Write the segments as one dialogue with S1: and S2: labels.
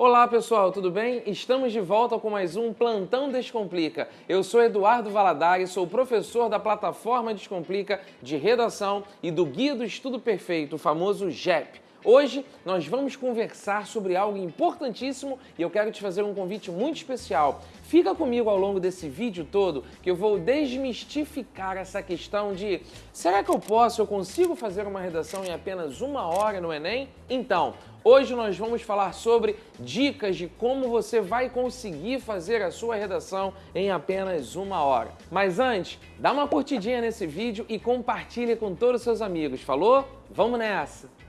S1: Olá pessoal, tudo bem? Estamos de volta com mais um Plantão Descomplica. Eu sou Eduardo Valadares, sou professor da plataforma Descomplica de redação e do Guia do Estudo Perfeito, o famoso GEP. Hoje nós vamos conversar sobre algo importantíssimo e eu quero te fazer um convite muito especial. Fica comigo ao longo desse vídeo todo que eu vou desmistificar essa questão de será que eu posso, eu consigo fazer uma redação em apenas uma hora no Enem? Então, Hoje nós vamos falar sobre dicas de como você vai conseguir fazer a sua redação em apenas uma hora. Mas antes, dá uma curtidinha nesse vídeo e compartilhe com todos os seus amigos. Falou? Vamos nessa!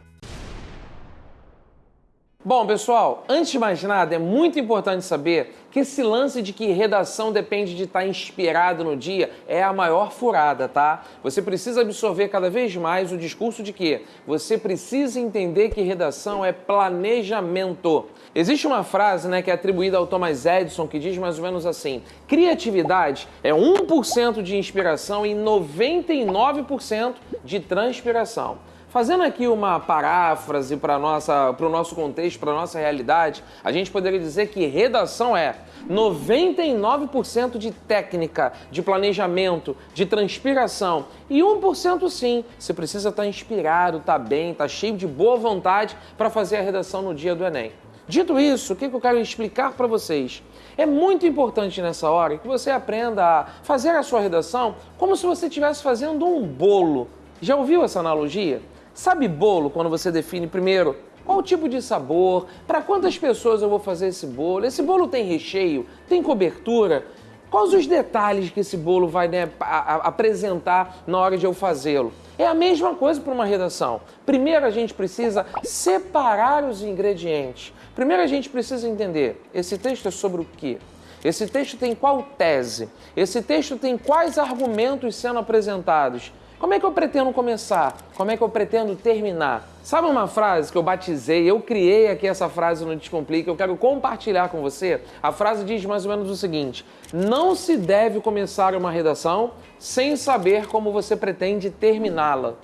S1: Bom, pessoal, antes de mais nada, é muito importante saber que esse lance de que redação depende de estar inspirado no dia é a maior furada, tá? Você precisa absorver cada vez mais o discurso de que você precisa entender que redação é planejamento. Existe uma frase né, que é atribuída ao Thomas Edison que diz mais ou menos assim: criatividade é 1% de inspiração e 99% de transpiração. Fazendo aqui uma paráfrase para o nosso contexto, para a nossa realidade, a gente poderia dizer que redação é 99% de técnica, de planejamento, de transpiração e 1% sim, você precisa estar tá inspirado, estar tá bem, estar tá cheio de boa vontade para fazer a redação no dia do Enem. Dito isso, o que eu quero explicar para vocês? É muito importante nessa hora que você aprenda a fazer a sua redação como se você estivesse fazendo um bolo. Já ouviu essa analogia? Sabe bolo quando você define primeiro qual o tipo de sabor, para quantas pessoas eu vou fazer esse bolo, esse bolo tem recheio, tem cobertura, quais os detalhes que esse bolo vai né, apresentar na hora de eu fazê-lo. É a mesma coisa para uma redação. Primeiro a gente precisa separar os ingredientes. Primeiro a gente precisa entender, esse texto é sobre o quê? Esse texto tem qual tese? Esse texto tem quais argumentos sendo apresentados? Como é que eu pretendo começar? Como é que eu pretendo terminar? Sabe uma frase que eu batizei, eu criei aqui essa frase no Descomplica, eu quero compartilhar com você? A frase diz mais ou menos o seguinte: Não se deve começar uma redação sem saber como você pretende terminá-la.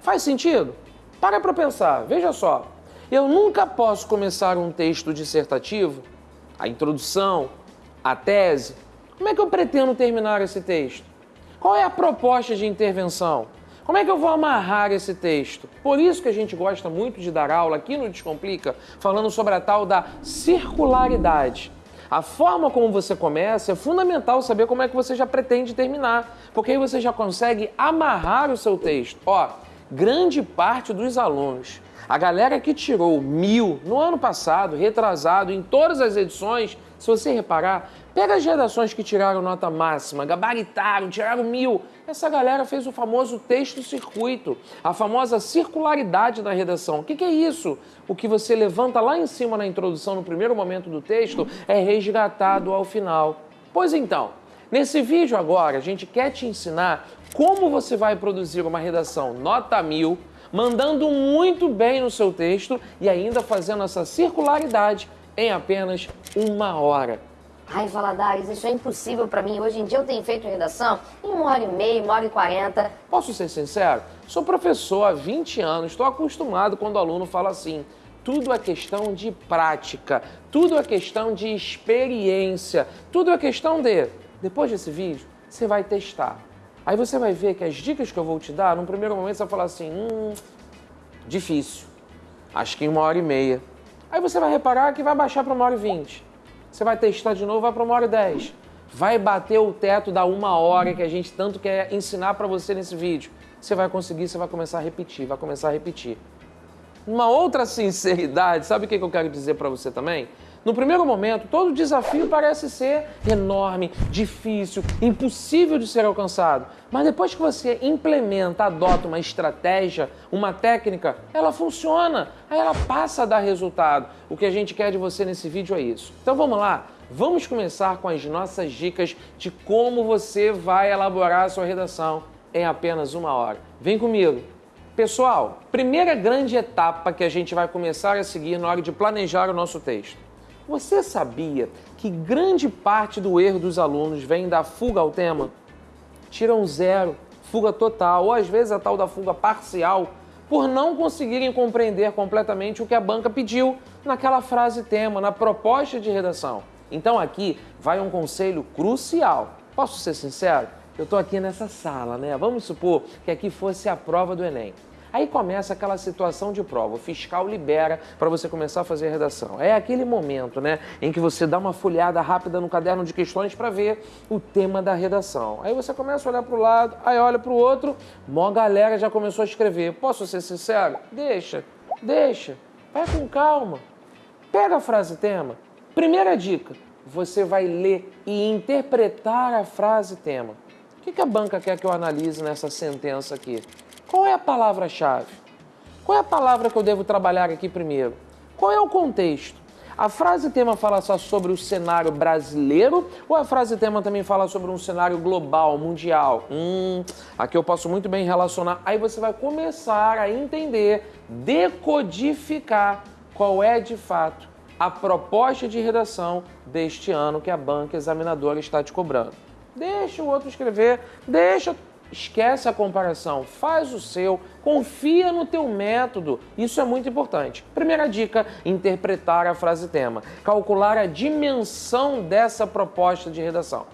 S1: Faz sentido? Para para pensar, veja só. Eu nunca posso começar um texto dissertativo, a introdução, a tese. Como é que eu pretendo terminar esse texto? Qual é a proposta de intervenção? Como é que eu vou amarrar esse texto? Por isso que a gente gosta muito de dar aula aqui no Descomplica, falando sobre a tal da circularidade. A forma como você começa é fundamental saber como é que você já pretende terminar, porque aí você já consegue amarrar o seu texto. Ó, grande parte dos alunos, a galera que tirou mil no ano passado, retrasado, em todas as edições, se você reparar, pega as redações que tiraram nota máxima, gabaritaram, tiraram mil. Essa galera fez o famoso texto circuito, a famosa circularidade da redação. O que, que é isso? O que você levanta lá em cima na introdução, no primeiro momento do texto, é resgatado ao final. Pois então, nesse vídeo agora, a gente quer te ensinar como você vai produzir uma redação nota mil, mandando muito bem no seu texto e ainda fazendo essa circularidade em apenas uma hora.
S2: Ai, Valadares, isso é impossível para mim. Hoje em dia eu tenho feito redação em uma hora e meia, uma hora e quarenta.
S1: Posso ser sincero? Sou professor há 20 anos, estou acostumado quando o aluno fala assim. Tudo é questão de prática, tudo é questão de experiência, tudo é questão de. Depois desse vídeo, você vai testar. Aí você vai ver que as dicas que eu vou te dar, num primeiro momento você vai falar assim: hum, difícil. Acho que em uma hora e meia. Aí você vai reparar que vai baixar para uma hora e vinte. Você vai testar de novo, vai para uma hora e dez. Vai bater o teto da uma hora que a gente tanto quer ensinar para você nesse vídeo. Você vai conseguir, você vai começar a repetir, vai começar a repetir. Uma outra sinceridade, sabe o que eu quero dizer para você também? No primeiro momento, todo desafio parece ser enorme, difícil, impossível de ser alcançado. Mas depois que você implementa, adota uma estratégia, uma técnica, ela funciona, aí ela passa a dar resultado. O que a gente quer de você nesse vídeo é isso. Então vamos lá, vamos começar com as nossas dicas de como você vai elaborar a sua redação em apenas uma hora. Vem comigo! Pessoal, primeira grande etapa que a gente vai começar a seguir na hora de planejar o nosso texto você sabia que grande parte do erro dos alunos vem da fuga ao tema? Tiram zero, fuga total, ou às vezes a tal da fuga parcial. por não conseguirem compreender completamente o que a banca pediu naquela frase tema, na proposta de redação. Então aqui vai um conselho crucial. Posso ser sincero? Eu estou aqui nessa sala, né? Vamos supor que aqui fosse a prova do Enem. Aí começa aquela situação de prova. O fiscal libera para você começar a fazer a redação. É aquele momento, né, em que você dá uma folhada rápida no caderno de questões para ver o tema da redação. Aí você começa a olhar para o lado, aí olha para o outro, mó galera já começou a escrever. Posso ser sincero? Deixa, deixa. Vai com calma. Pega a frase tema. Primeira dica: você vai ler e interpretar a frase tema. O que a banca quer que eu analise nessa sentença aqui? Qual é a palavra-chave? Qual é a palavra que eu devo trabalhar aqui primeiro? Qual é o contexto? A frase tema fala só sobre o cenário brasileiro ou a frase tema também fala sobre um cenário global, mundial? Hum, aqui eu posso muito bem relacionar. Aí você vai começar a entender, decodificar qual é de fato a proposta de redação deste ano que a banca examinadora está te cobrando. Deixa o outro escrever, deixa Esquece a comparação, faz o seu, confia no teu método. Isso é muito importante. Primeira dica: interpretar a frase tema, calcular a dimensão dessa proposta de redação.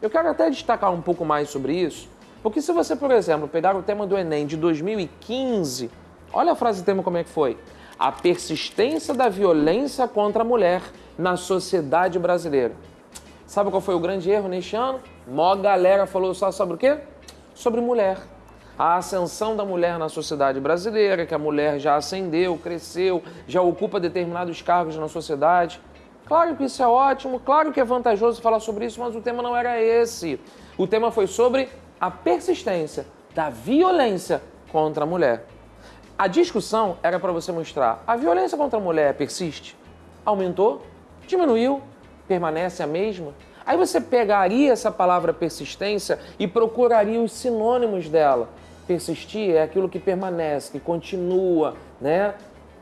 S1: Eu quero até destacar um pouco mais sobre isso, porque se você, por exemplo, pegar o tema do Enem de 2015, olha a frase tema como é que foi: a persistência da violência contra a mulher na sociedade brasileira. Sabe qual foi o grande erro neste ano? Mó galera falou só sobre o quê? Sobre mulher. A ascensão da mulher na sociedade brasileira, que a mulher já ascendeu, cresceu, já ocupa determinados cargos na sociedade. Claro que isso é ótimo, claro que é vantajoso falar sobre isso, mas o tema não era esse. O tema foi sobre a persistência da violência contra a mulher. A discussão era para você mostrar: a violência contra a mulher persiste? Aumentou? Diminuiu? Permanece a mesma? Aí você pegaria essa palavra persistência e procuraria os sinônimos dela. Persistir é aquilo que permanece, que continua, né?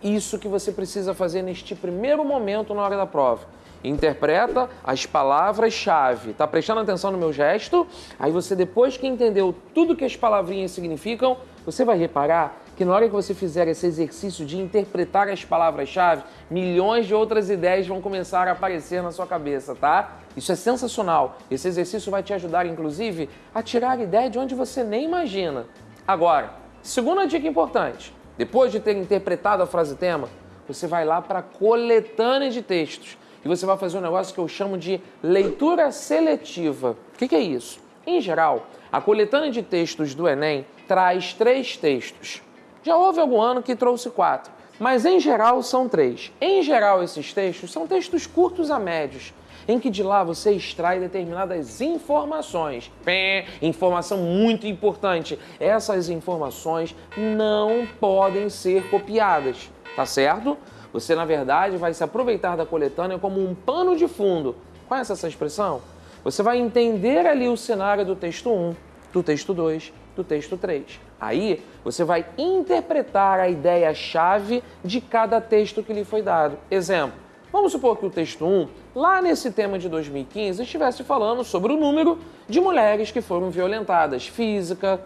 S1: Isso que você precisa fazer neste primeiro momento na hora da prova. Interpreta as palavras-chave. Tá prestando atenção no meu gesto? Aí você, depois que entendeu tudo que as palavrinhas significam, você vai reparar que na hora que você fizer esse exercício de interpretar as palavras-chave, milhões de outras ideias vão começar a aparecer na sua cabeça, tá? Isso é sensacional. Esse exercício vai te ajudar, inclusive, a tirar a ideia de onde você nem imagina. Agora, segunda dica importante: depois de ter interpretado a frase tema, você vai lá para a coletânea de textos e você vai fazer um negócio que eu chamo de leitura seletiva. O que, que é isso? Em geral, a coletânea de textos do Enem traz três textos. Já houve algum ano que trouxe quatro, mas em geral são três. Em geral, esses textos são textos curtos a médios em que de lá você extrai determinadas informações. Pé, informação muito importante. Essas informações não podem ser copiadas, tá certo? Você, na verdade, vai se aproveitar da coletânea como um pano de fundo. Conhece essa expressão? Você vai entender ali o cenário do texto 1, do texto 2, do texto 3. Aí você vai interpretar a ideia-chave de cada texto que lhe foi dado. Exemplo: Vamos supor que o texto 1, lá nesse tema de 2015, estivesse falando sobre o número de mulheres que foram violentadas física,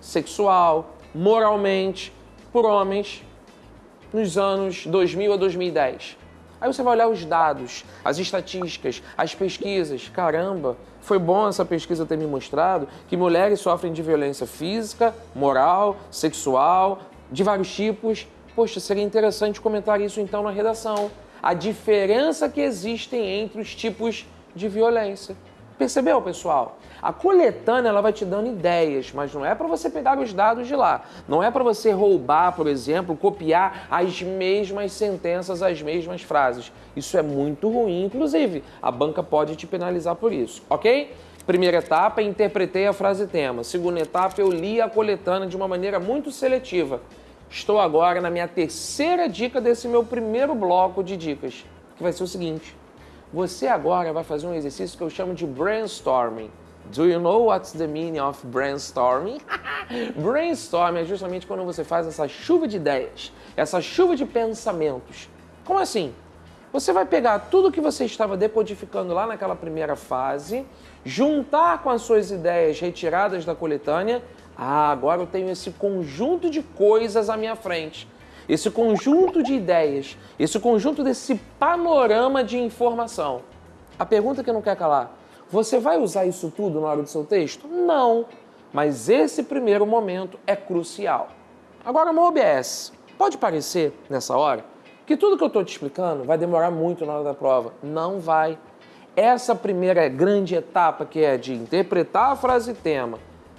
S1: sexual, moralmente, por homens nos anos 2000 a 2010. Aí você vai olhar os dados, as estatísticas, as pesquisas. Caramba, foi bom essa pesquisa ter me mostrado que mulheres sofrem de violência física, moral, sexual, de vários tipos. Poxa, seria interessante comentar isso então na redação a diferença que existem entre os tipos de violência. Percebeu, pessoal? A coletânea ela vai te dando ideias, mas não é para você pegar os dados de lá. Não é para você roubar, por exemplo, copiar as mesmas sentenças, as mesmas frases. Isso é muito ruim, inclusive. A banca pode te penalizar por isso, ok? Primeira etapa, interpretei a frase tema. Segunda etapa, eu li a coletânea de uma maneira muito seletiva. Estou agora na minha terceira dica desse meu primeiro bloco de dicas, que vai ser o seguinte. Você agora vai fazer um exercício que eu chamo de brainstorming. Do you know what's the meaning of brainstorming? brainstorming é justamente quando você faz essa chuva de ideias, essa chuva de pensamentos. Como assim? você vai pegar tudo que você estava decodificando lá naquela primeira fase, juntar com as suas ideias retiradas da coletânea. Ah, agora eu tenho esse conjunto de coisas à minha frente, esse conjunto de ideias, esse conjunto desse panorama de informação. A pergunta que não quer calar: você vai usar isso tudo na hora do seu texto? Não, mas esse primeiro momento é crucial. Agora, no OBS, pode parecer nessa hora que tudo que eu estou te explicando vai demorar muito na hora da prova. Não vai. Essa primeira grande etapa, que é de interpretar a frase tema,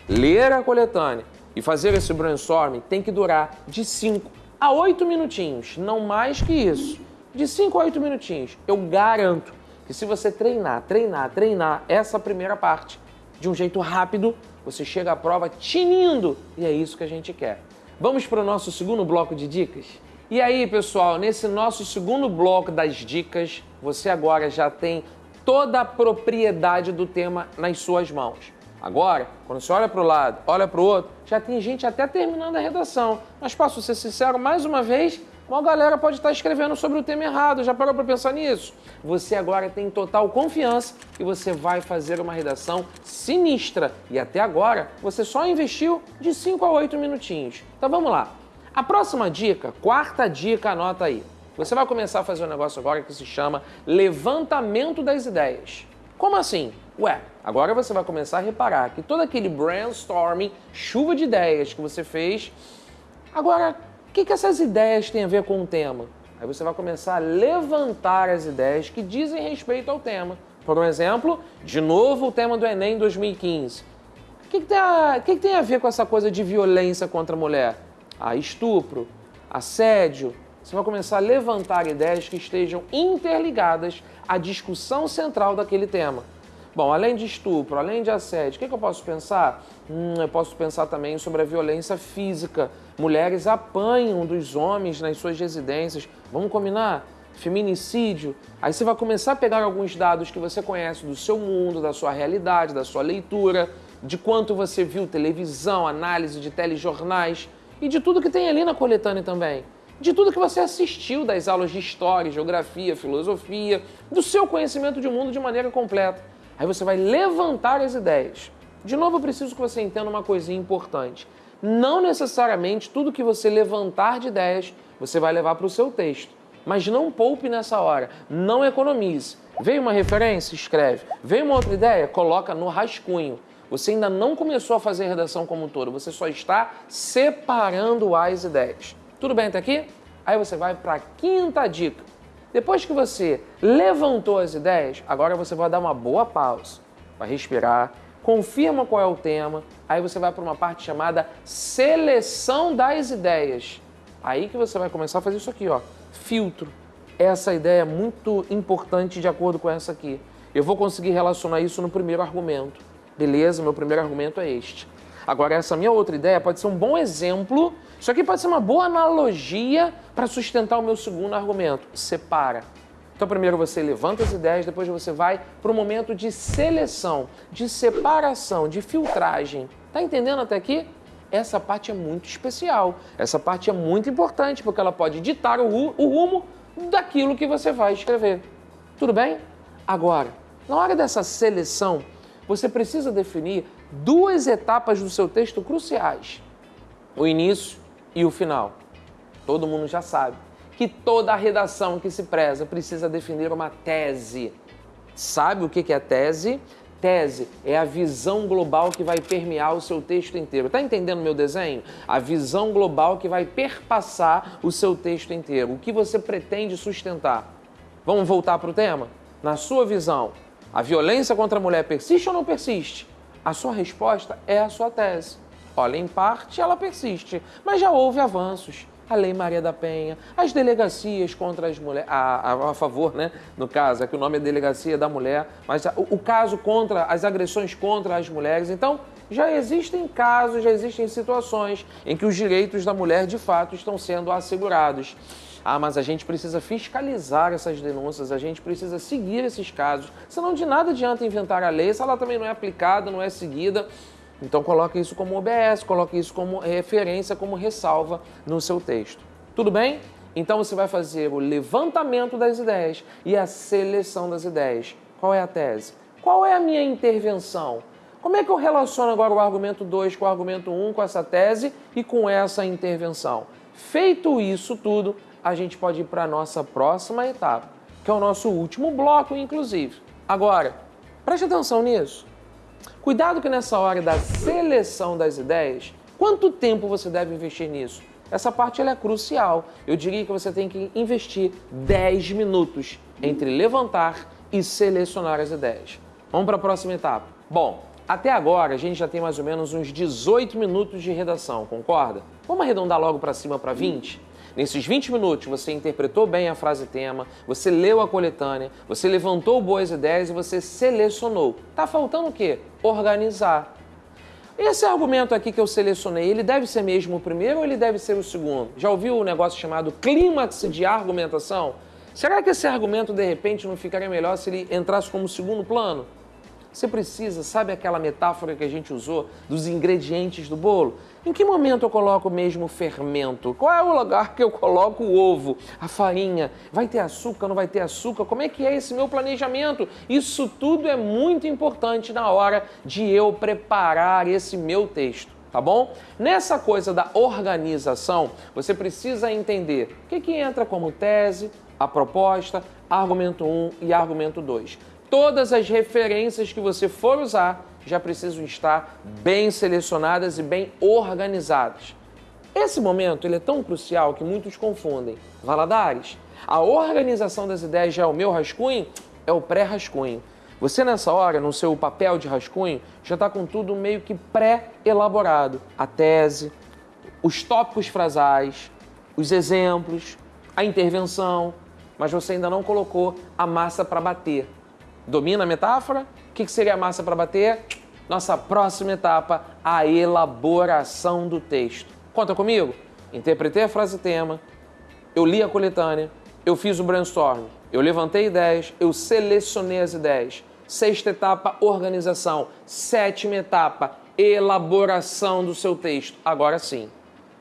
S1: ler a coletânea e fazer esse brainstorming, tem que durar de 5 a 8 minutinhos, não mais que isso. De 5 a 8 minutinhos. Eu garanto que se você treinar, treinar, treinar essa primeira parte de um jeito rápido, você chega à prova tinindo e é isso que a gente quer. Vamos para o nosso segundo bloco de dicas? E aí, pessoal, nesse nosso segundo bloco das dicas, você agora já tem toda a propriedade do tema nas suas mãos. Agora, quando você olha para o lado, olha para o outro, já tem gente até terminando a redação. Mas posso ser sincero, mais uma vez, uma galera pode estar escrevendo sobre o tema errado. Já parou para pensar nisso? Você agora tem total confiança e você vai fazer uma redação sinistra. E até agora, você só investiu de 5 a 8 minutinhos. Então vamos lá. A próxima dica, quarta dica, anota aí. Você vai começar a fazer um negócio agora que se chama levantamento das ideias. Como assim? Ué, agora você vai começar a reparar que todo aquele brainstorming, chuva de ideias que você fez, agora, o que, que essas ideias têm a ver com o tema? Aí você vai começar a levantar as ideias que dizem respeito ao tema. Por um exemplo, de novo o tema do Enem 2015. O que, que, tem, a, que, que tem a ver com essa coisa de violência contra a mulher? a estupro, assédio, você vai começar a levantar ideias que estejam interligadas à discussão central daquele tema. Bom, além de estupro, além de assédio, o que, que eu posso pensar? Hum, eu posso pensar também sobre a violência física. Mulheres apanham dos homens nas suas residências. Vamos combinar? Feminicídio. Aí você vai começar a pegar alguns dados que você conhece do seu mundo, da sua realidade, da sua leitura, de quanto você viu televisão, análise de telejornais e de tudo que tem ali na coletânea também. De tudo que você assistiu das aulas de história, geografia, filosofia, do seu conhecimento de mundo de maneira completa. Aí você vai levantar as ideias. De novo, eu preciso que você entenda uma coisinha importante. Não necessariamente tudo que você levantar de ideias você vai levar para o seu texto. Mas não poupe nessa hora, não economize. Veio uma referência? Escreve. Veio uma outra ideia? Coloca no rascunho. Você ainda não começou a fazer a redação como um todo, você só está separando as ideias. Tudo bem até aqui? Aí você vai para a quinta dica. Depois que você levantou as ideias, agora você vai dar uma boa pausa, vai respirar, confirma qual é o tema, aí você vai para uma parte chamada seleção das ideias. Aí que você vai começar a fazer isso aqui, ó, filtro. Essa ideia é muito importante de acordo com essa aqui. Eu vou conseguir relacionar isso no primeiro argumento. Beleza, meu primeiro argumento é este. Agora, essa minha outra ideia pode ser um bom exemplo, isso aqui pode ser uma boa analogia para sustentar o meu segundo argumento. Separa. Então, primeiro você levanta as ideias, depois você vai para o momento de seleção, de separação, de filtragem. Tá entendendo até aqui? Essa parte é muito especial. Essa parte é muito importante porque ela pode ditar o, o rumo daquilo que você vai escrever. Tudo bem? Agora, na hora dessa seleção, você precisa definir duas etapas do seu texto cruciais: o início e o final. Todo mundo já sabe que toda a redação que se preza precisa definir uma tese. Sabe o que é tese? Tese é a visão global que vai permear o seu texto inteiro. Está entendendo meu desenho? A visão global que vai perpassar o seu texto inteiro. O que você pretende sustentar? Vamos voltar para o tema? Na sua visão, a violência contra a mulher persiste ou não persiste? A sua resposta é a sua tese. Olha, em parte ela persiste, mas já houve avanços. A Lei Maria da Penha, as delegacias contra as mulheres, a, a, a, favor, né? No caso, é que o nome é Delegacia da Mulher, mas o, o caso contra as agressões contra as mulheres. Então, já existem casos, já existem situações em que os direitos da mulher de fato estão sendo assegurados. Ah, mas a gente precisa fiscalizar essas denúncias, a gente precisa seguir esses casos. Senão de nada adianta inventar a lei se ela também não é aplicada, não é seguida. Então coloque isso como OBS, coloque isso como referência, como ressalva no seu texto. Tudo bem? Então você vai fazer o levantamento das ideias e a seleção das ideias. Qual é a tese? Qual é a minha intervenção? Como é que eu relaciono agora o argumento 2 com o argumento 1, um, com essa tese e com essa intervenção? Feito isso tudo, a gente pode ir para a nossa próxima etapa, que é o nosso último bloco, inclusive. Agora, preste atenção nisso. Cuidado que nessa hora da seleção das ideias, quanto tempo você deve investir nisso? Essa parte é crucial. Eu diria que você tem que investir 10 minutos entre levantar e selecionar as ideias. Vamos para a próxima etapa. Bom, até agora a gente já tem mais ou menos uns 18 minutos de redação, concorda? Vamos arredondar logo para cima para 20? Nesses 20 minutos você interpretou bem a frase tema, você leu a coletânea, você levantou boas ideias e você selecionou. Tá faltando o quê? Organizar. Esse argumento aqui que eu selecionei, ele deve ser mesmo o primeiro ou ele deve ser o segundo? Já ouviu o um negócio chamado clímax de argumentação? Será que esse argumento de repente não ficaria melhor se ele entrasse como segundo plano? Você precisa, sabe aquela metáfora que a gente usou dos ingredientes do bolo? Em que momento eu coloco mesmo fermento? Qual é o lugar que eu coloco o ovo, a farinha? Vai ter açúcar, não vai ter açúcar? Como é que é esse meu planejamento? Isso tudo é muito importante na hora de eu preparar esse meu texto tá bom? Nessa coisa da organização, você precisa entender o que, que entra como tese, a proposta, argumento 1 e argumento 2 todas as referências que você for usar já precisam estar bem selecionadas e bem organizadas. Esse momento ele é tão crucial que muitos confundem. Valadares, a organização das ideias já é o meu rascunho? É o pré-rascunho. Você nessa hora, no seu papel de rascunho, já está com tudo meio que pré-elaborado. A tese, os tópicos frasais, os exemplos, a intervenção, mas você ainda não colocou a massa para bater. Domina a metáfora? O que seria a massa para bater? Nossa próxima etapa, a elaboração do texto. Conta comigo? Interpretei a frase tema, eu li a coletânea, eu fiz o brainstorm, eu levantei ideias, eu selecionei as ideias. Sexta etapa, organização. Sétima etapa, elaboração do seu texto. Agora sim.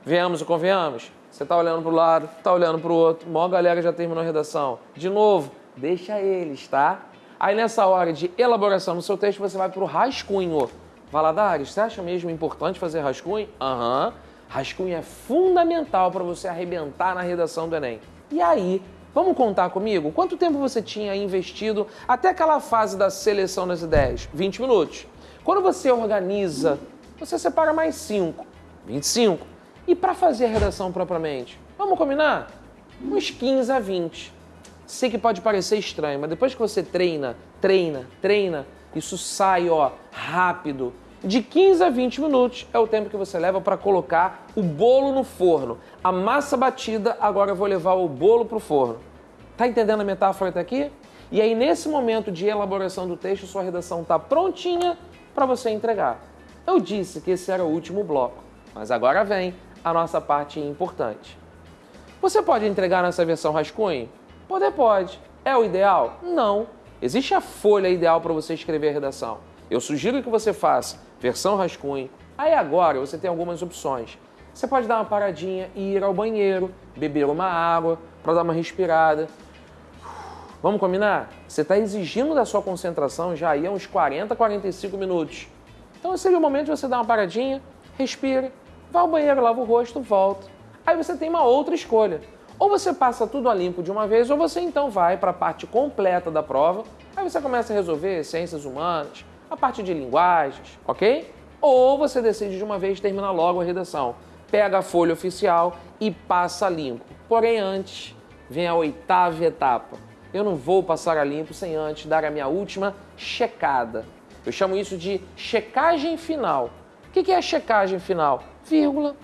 S1: Venhamos e convenhamos? Você está olhando para o lado, está olhando para o outro, maior galera já terminou a redação. De novo, deixa eles, tá? Aí nessa hora de elaboração no seu texto, você vai para o rascunho. Valadares, você acha mesmo importante fazer rascunho? Aham. Uhum. Rascunho é fundamental para você arrebentar na redação do Enem. E aí, vamos contar comigo? Quanto tempo você tinha investido até aquela fase da seleção das ideias? 20 minutos. Quando você organiza, você separa mais 5, 25. E para fazer a redação propriamente? Vamos combinar? Uns 15 a 20. Sei que pode parecer estranho, mas depois que você treina, treina, treina, isso sai, ó, rápido. De 15 a 20 minutos é o tempo que você leva para colocar o bolo no forno. A massa batida, agora eu vou levar o bolo para o forno. Tá entendendo a metáfora até aqui? E aí, nesse momento de elaboração do texto, sua redação está prontinha para você entregar. Eu disse que esse era o último bloco, mas agora vem a nossa parte importante. Você pode entregar nessa versão rascunho? Poder pode. É o ideal? Não. Existe a folha ideal para você escrever a redação. Eu sugiro que você faça versão rascunho. Aí agora você tem algumas opções. Você pode dar uma paradinha e ir ao banheiro, beber uma água para dar uma respirada. Vamos combinar? Você está exigindo da sua concentração já aí uns 40, 45 minutos. Então seria o momento de você dar uma paradinha, respira, vá ao banheiro, lava o rosto, volta. Aí você tem uma outra escolha. Ou você passa tudo a limpo de uma vez, ou você então vai para a parte completa da prova, aí você começa a resolver ciências humanas, a parte de linguagens, ok? Ou você decide de uma vez terminar logo a redação. Pega a folha oficial e passa a limpo. Porém, antes vem a oitava etapa. Eu não vou passar a limpo sem antes dar a minha última checada. Eu chamo isso de checagem final. O que é checagem final? Vírgula,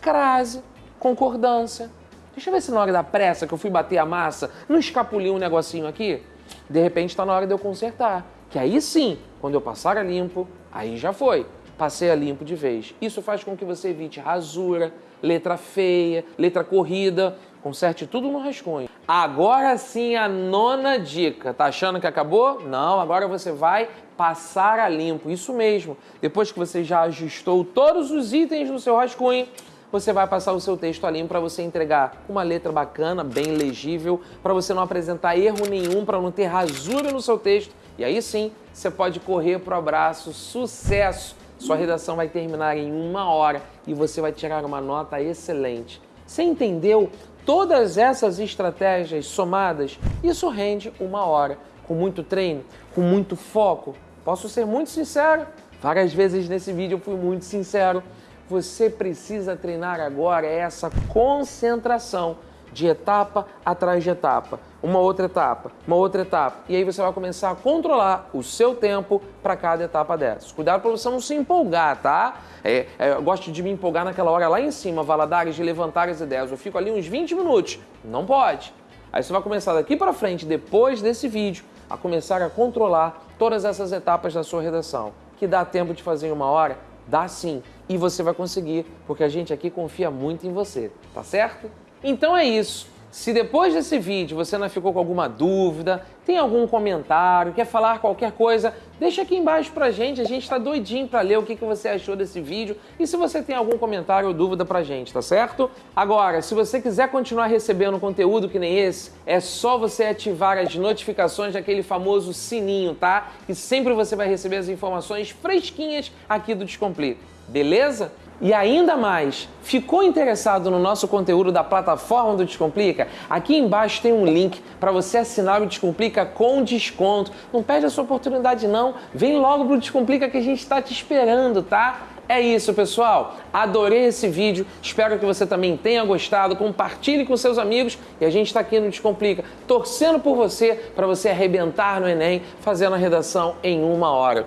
S1: crase, concordância, Deixa eu ver se na hora da pressa que eu fui bater a massa, não escapuliu um negocinho aqui? De repente está na hora de eu consertar. Que aí sim, quando eu passar a limpo, aí já foi. Passei a limpo de vez. Isso faz com que você evite rasura, letra feia, letra corrida. Conserte tudo no rascunho. Agora sim a nona dica. Tá achando que acabou? Não, agora você vai passar a limpo. Isso mesmo. Depois que você já ajustou todos os itens no seu rascunho, você vai passar o seu texto ali para você entregar uma letra bacana, bem legível, para você não apresentar erro nenhum, para não ter rasura no seu texto. E aí sim, você pode correr para o abraço. Sucesso! Sua redação vai terminar em uma hora e você vai tirar uma nota excelente. Você entendeu todas essas estratégias somadas? Isso rende uma hora. Com muito treino, com muito foco. Posso ser muito sincero? Várias vezes nesse vídeo eu fui muito sincero. Você precisa treinar agora essa concentração de etapa atrás de etapa, uma outra etapa, uma outra etapa. E aí você vai começar a controlar o seu tempo para cada etapa dessas. Cuidado para você não se empolgar, tá? É, é, eu gosto de me empolgar naquela hora lá em cima, Valadares, de levantar as ideias. Eu fico ali uns 20 minutos. Não pode. Aí você vai começar daqui para frente, depois desse vídeo, a começar a controlar todas essas etapas da sua redação. Que dá tempo de fazer em uma hora? Dá sim. E você vai conseguir, porque a gente aqui confia muito em você, tá certo? Então é isso. Se depois desse vídeo você não ficou com alguma dúvida, tem algum comentário, quer falar qualquer coisa, deixa aqui embaixo pra gente, a gente tá doidinho pra ler o que, que você achou desse vídeo e se você tem algum comentário ou dúvida pra gente, tá certo? Agora, se você quiser continuar recebendo conteúdo que nem esse, é só você ativar as notificações daquele famoso sininho, tá? Que sempre você vai receber as informações fresquinhas aqui do Descomplica, beleza? E ainda mais, ficou interessado no nosso conteúdo da plataforma do Descomplica? Aqui embaixo tem um link para você assinar o Descomplica com desconto. Não perde a sua oportunidade não, vem logo pro Descomplica que a gente está te esperando, tá? É isso, pessoal. Adorei esse vídeo. Espero que você também tenha gostado. Compartilhe com seus amigos e a gente está aqui no Descomplica, torcendo por você para você arrebentar no Enem, fazendo a redação em uma hora.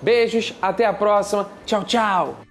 S1: Beijos, até a próxima. Tchau, tchau.